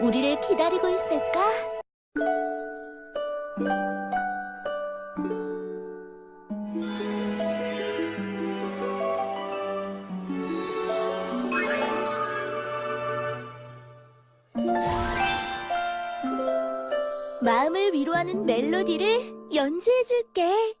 우리를 기다리고 있을까? 마음을 위로하는 멜로디를 연주해줄게.